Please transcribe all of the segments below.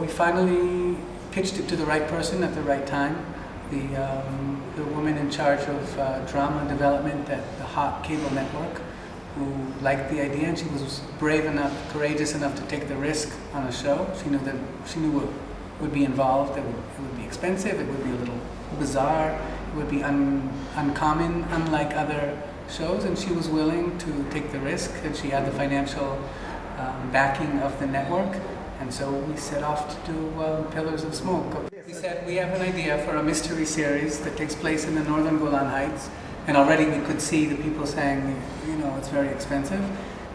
We finally pitched it to the right person at the right time. The, um, the woman in charge of uh, drama development at the Hot Cable Network who liked the idea and she was brave enough, courageous enough to take the risk on a show. She knew that she knew what would be involved. It would, it would be expensive, it would be a little bizarre, it would be un, uncommon, unlike other shows and she was willing to take the risk and she had the financial um, backing of the network and so we set off to do uh, Pillars of Smoke. We said we have an idea for a mystery series that takes place in the northern Golan Heights and already we could see the people saying, you know, it's very expensive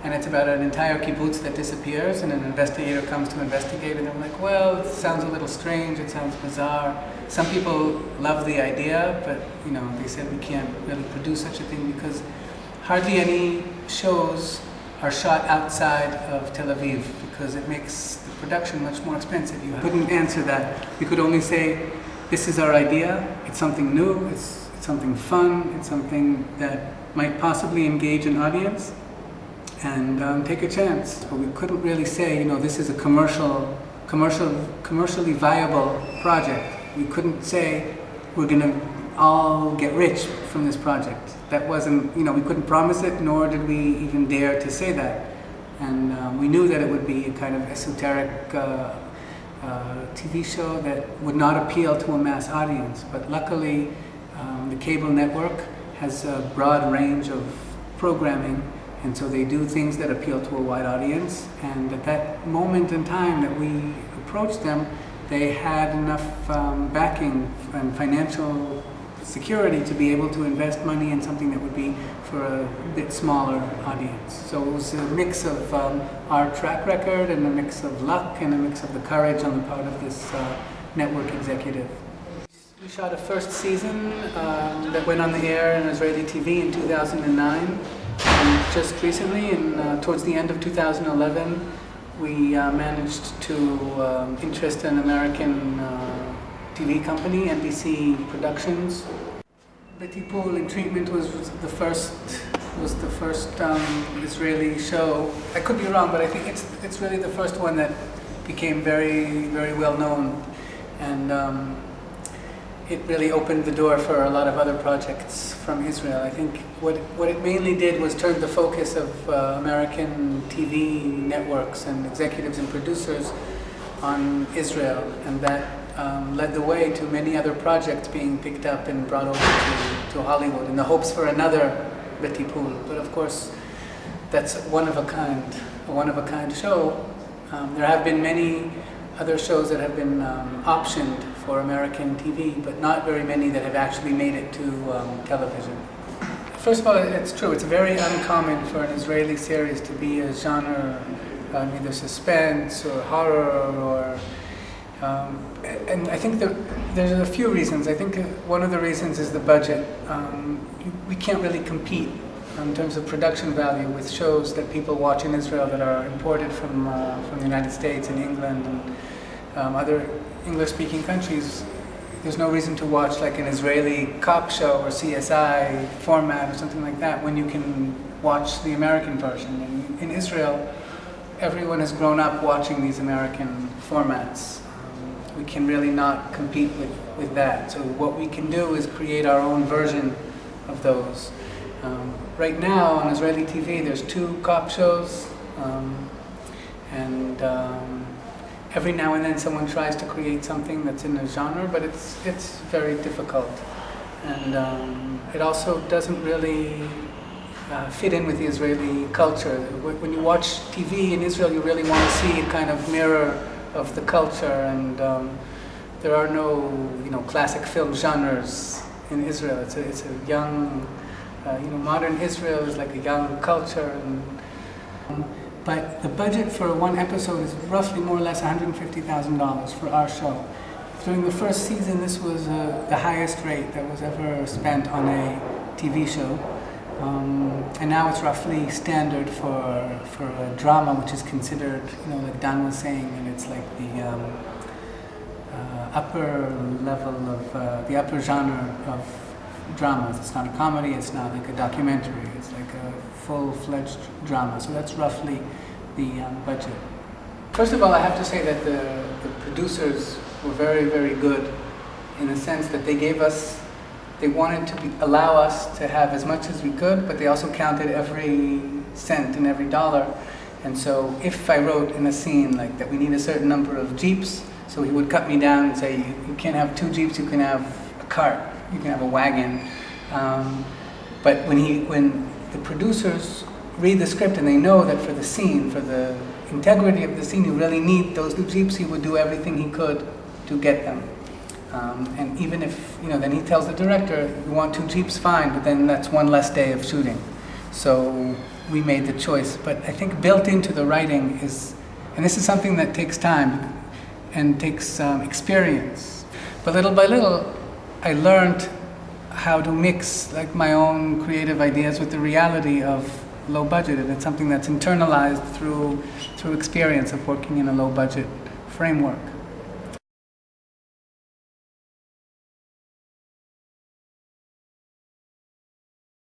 and it's about an entire kibbutz that disappears and an investigator comes to investigate and I'm like, well, it sounds a little strange, it sounds bizarre. Some people love the idea, but you know, they said we can't really produce such a thing because hardly any shows are shot outside of Tel Aviv because it makes the production much more expensive. You couldn't answer that. You could only say, this is our idea, it's something new, it's, it's something fun, it's something that might possibly engage an audience, and um, take a chance. But we couldn't really say, you know, this is a commercial, commercial, commercially viable project. We couldn't say we're going to all get rich from this project. That wasn't, you know, we couldn't promise it, nor did we even dare to say that. And um, we knew that it would be a kind of esoteric uh, uh, TV show that would not appeal to a mass audience. But luckily, um, the cable network has a broad range of programming and so they do things that appeal to a wide audience. And at that moment in time that we approached them, they had enough um, backing and financial security to be able to invest money in something that would be for a bit smaller audience. So it was a mix of um, our track record and a mix of luck and a mix of the courage on the part of this uh, network executive. We shot a first season um, that went on the air in Israeli TV in 2009. And just recently, in, uh, towards the end of 2011, we uh, managed to um, interest an American uh, TV company, NBC Productions. BeTipul in Treatment was, was the first was the first um, Israeli show. I could be wrong, but I think it's it's really the first one that became very very well known, and um, it really opened the door for a lot of other projects from Israel. I think what, what it mainly did was turn the focus of uh, American TV networks and executives and producers on Israel, and that um, led the way to many other projects being picked up and brought over to, to Hollywood in the hopes for another BeTipul. But of course, that's one of a kind, a one of a kind show. Um, there have been many other shows that have been um, optioned for American TV, but not very many that have actually made it to um, television. First of all, it's true, it's very uncommon for an Israeli series to be a genre, um, either suspense or horror or um, and I think there's a few reasons. I think one of the reasons is the budget. Um, we can't really compete in terms of production value with shows that people watch in Israel that are imported from, uh, from the United States and England and um, other English-speaking countries, there's no reason to watch like an Israeli cop show or CSI format or something like that when you can watch the American version. And in Israel, everyone has grown up watching these American formats. We can really not compete with, with that. So what we can do is create our own version of those. Um, right now on Israeli TV, there's two cop shows, um, and um, every now and then someone tries to create something that's in a genre, but it's, it's very difficult. And um, it also doesn't really uh, fit in with the Israeli culture. When you watch TV in Israel, you really want to see a kind of mirror of the culture, and um, there are no, you know, classic film genres in Israel. It's a, it's a young, uh, you know, modern Israel is like a young culture, and um, but the budget for one episode is roughly more or less $150,000 for our show. During the first season, this was uh, the highest rate that was ever spent on a TV show. Um, and now it's roughly standard for, for a drama, which is considered, you know, like Dan was saying, and it's like the um, uh, upper level of, uh, the upper genre of dramas. It's not a comedy, it's not like a documentary, it's like a full-fledged drama. So that's roughly the um, budget. First of all, I have to say that the, the producers were very, very good in the sense that they gave us, they wanted to be, allow us to have as much as we could, but they also counted every cent and every dollar. And so if I wrote in a scene like that we need a certain number of Jeeps, so he would cut me down and say, you, you can't have two Jeeps, you can have a cart, you can have a wagon. Um, but when, he, when the producers read the script and they know that for the scene, for the integrity of the scene, you really need those two Jeeps, he would do everything he could to get them. Um, and even if, you know, then he tells the director, you want two Jeeps, fine, but then that's one less day of shooting. So we made the choice. But I think built into the writing is, and this is something that takes time and takes um, experience. But little by little, I learned how to mix like my own creative ideas with the reality of low budget, and it's something that's internalized through through experience of working in a low budget framework.